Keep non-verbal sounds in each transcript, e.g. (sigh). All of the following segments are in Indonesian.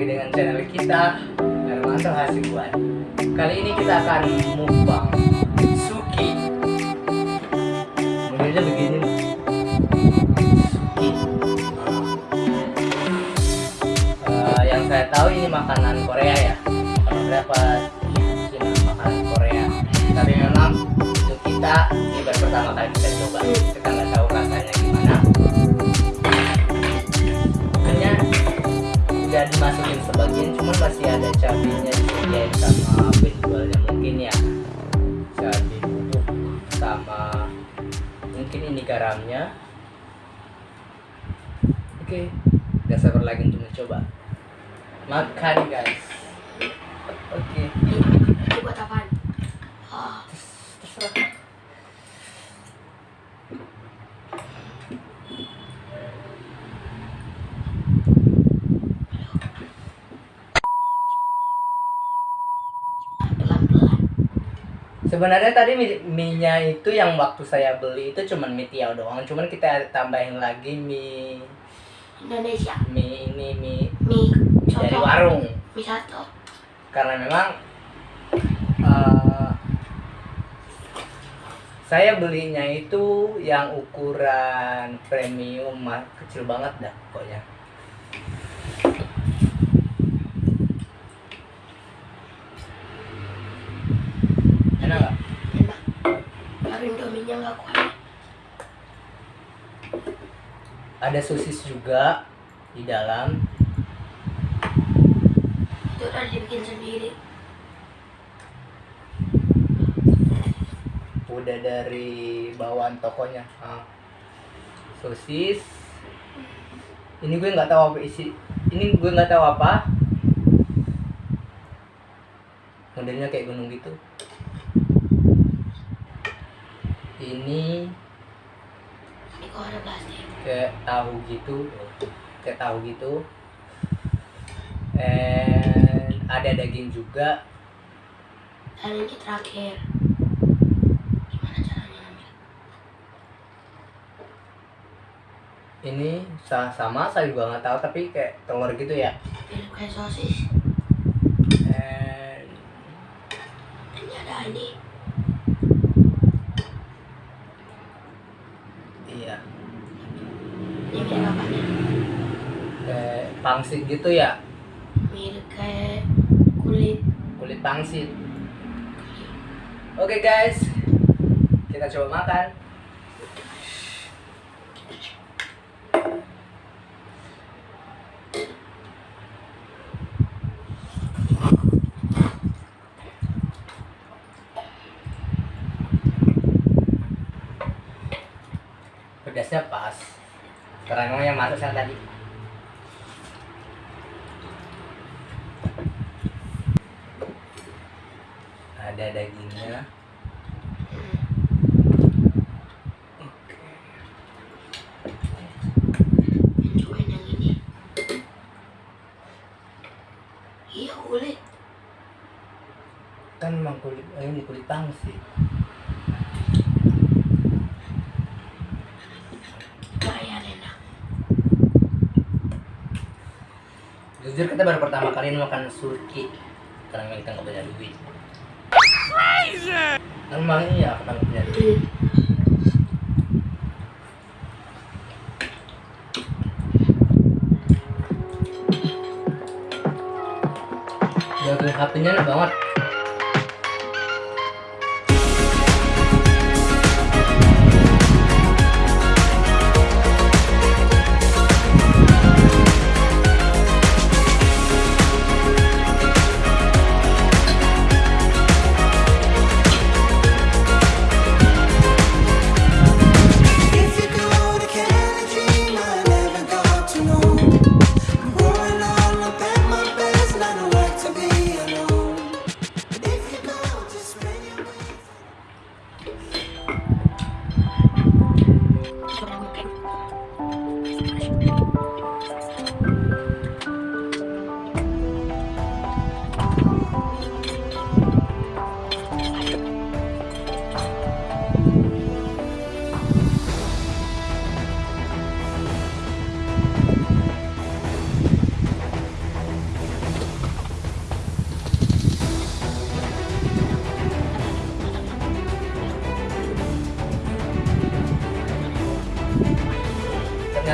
lagi dengan channel kita. Hermanto Hasibuan Kali ini kita akan mukbang Suki. Modelnya begini Suki. Eh, Yang saya tahu ini makanan Korea ya. Makanan Korea apa makanan Korea. Tapi memang untuk kita Ini baru pertama kali kita coba. Kita garamnya oke. Udah sabar lagi untuk mencoba. Makan guys. Oke. Ini Sebenarnya tadi mie- mie-nya itu yang waktu saya beli itu cuman mie tiaw doang, cuman kita tambahin lagi mie Indonesia. mie ini mie, Mie mie dari warung Mie soto. karena memang eh, saya belinya itu yang ukuran premium kecil banget dah pokoknya. Enak nggak? Enak. Baru Indominya nggak kuat. Ada sosis juga di dalam. Itu udah dibikin sendiri. udah dari bawaan tokonya ah. sosis ini gue nggak tahu apa isi ini gue nggak tahu apa modelnya kayak gunung gitu ini Ini kok ada plastik. kayak tahu gitu kayak tahu gitu and ada daging juga Dan ini terakhir. Gimana caranya ngambil? ini sa- sama saya juga nggak tahu tapi kayak telur gitu ya Mirip kayak sosis. and Ini ada ini. iya Ini mirip apa nih? kayak pangsit gitu ya? Mirip kayak kulit. kulit pangsit. Oke guys. Kita coba makan pedasnya pas karena memang yang masuk yang tadi ada dagingnya Cobain yang ini. Iya kulit. kan memang kulit eh, ini kulit pangsit Lumayan enak. Jujur kita baru pertama kali makan surki. Karena kita nggak punya duit. Emang iya kita nggak punya duit. Sapinya enak banget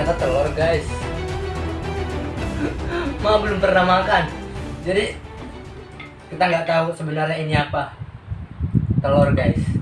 ternyata telur guys. (laughs) Ma belum pernah makan. Jadi kita nggak tahu sebenarnya ini apa. Telur guys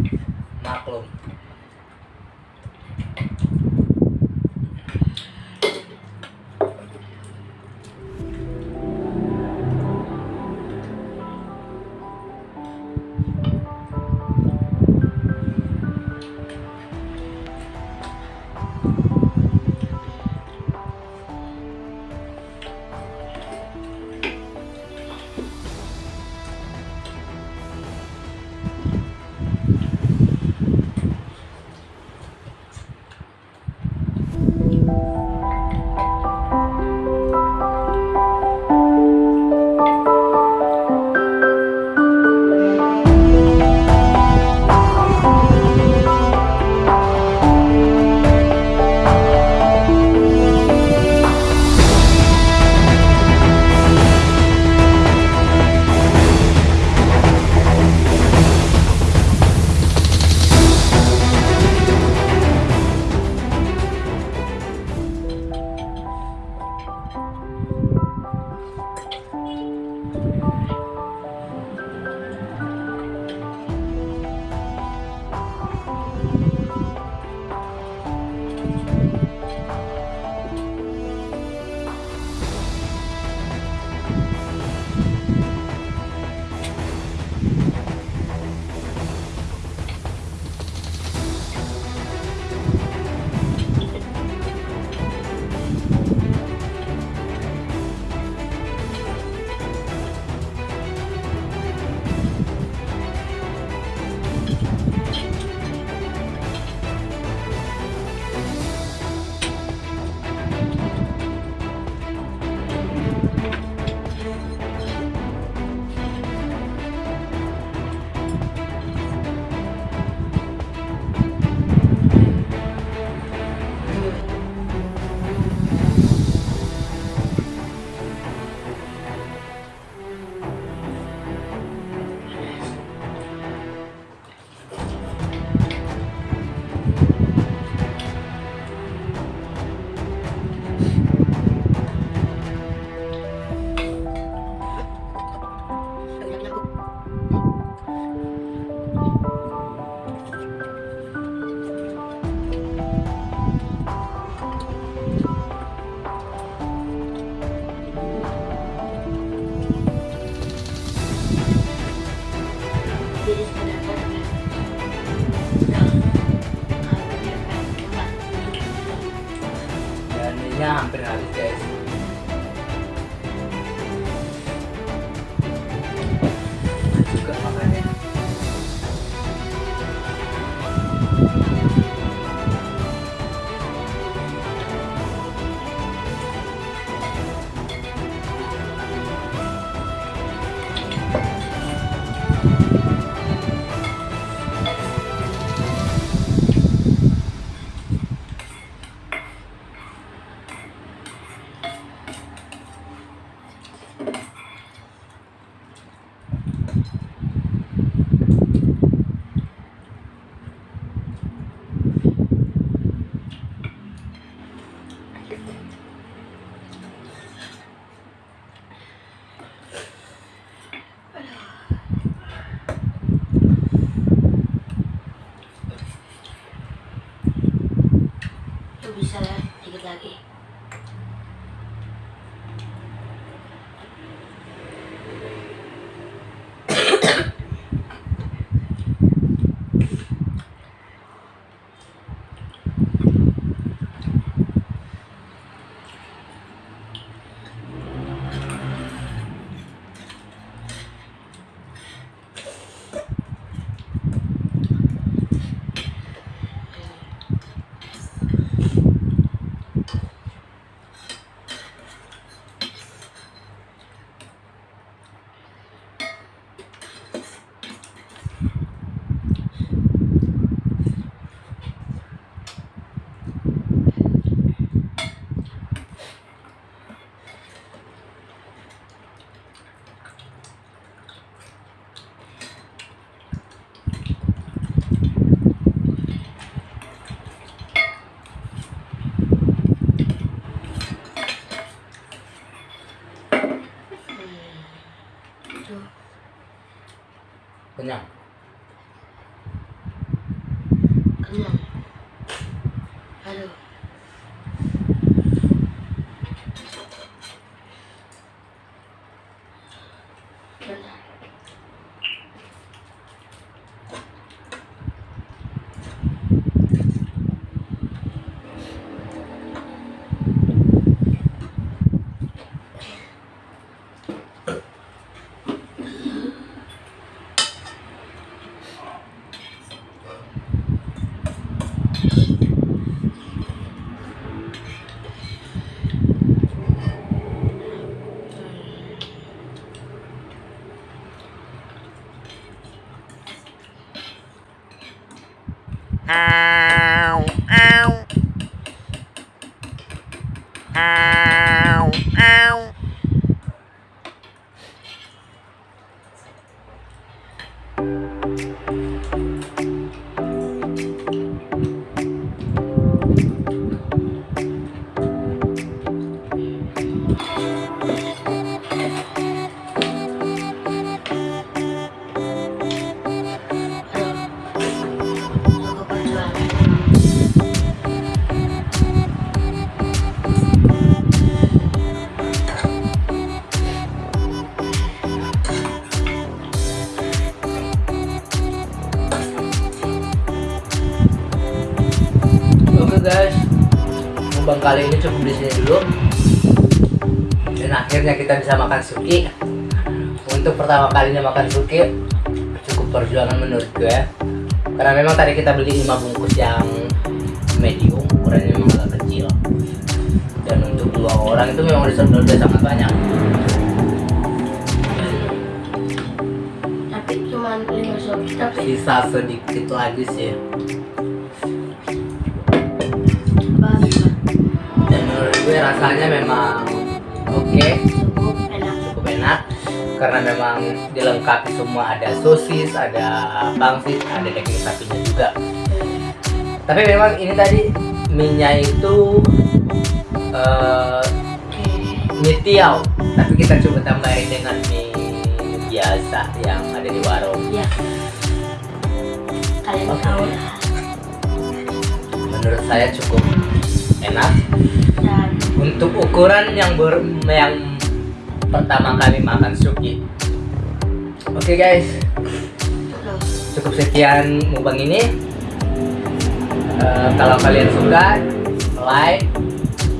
그 냥. Ah. Sini dulu. Dan akhirnya kita bisa makan suki. Untuk pertama kalinya makan suki, cukup perjuangan menurut gue. Karena memang tadi kita beli 5 bungkus yang medium, ukurannya memang agak kecil. Dan untuk dua orang itu memang udah, udah sangat banyak. Tapi cuma lima. Tapi Sisa sedikit lagi sih. Rasanya memang oke. Cukup enak. cukup enak karena memang dilengkapi semua ada sosis, ada pangsit, ada daging sapinya juga. Tapi memang ini tadi mie-nya itu Oke. mie tiaw, tapi kita coba tambahin dengan mie biasa yang ada di warung. Ya. Kalian Oke. tahu lah. Menurut saya cukup enak. Untuk ukuran yang ber yang pertama kali makan suki. Oke guys, aduh. cukup sekian mukbang ini Eh, kalau kalian suka like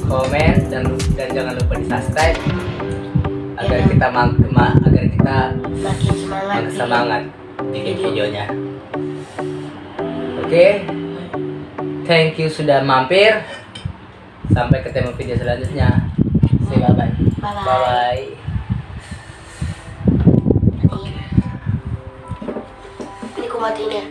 komen dan dan jangan lupa di subscribe agar Ya. kita mang- ma- agar kita makin semangat. makin semangat bikin Video. videonya oke thank you sudah mampir sampai ketemu video selanjutnya say bye bye Bye-bye. bye bye Ini. Ini ku matiin ya.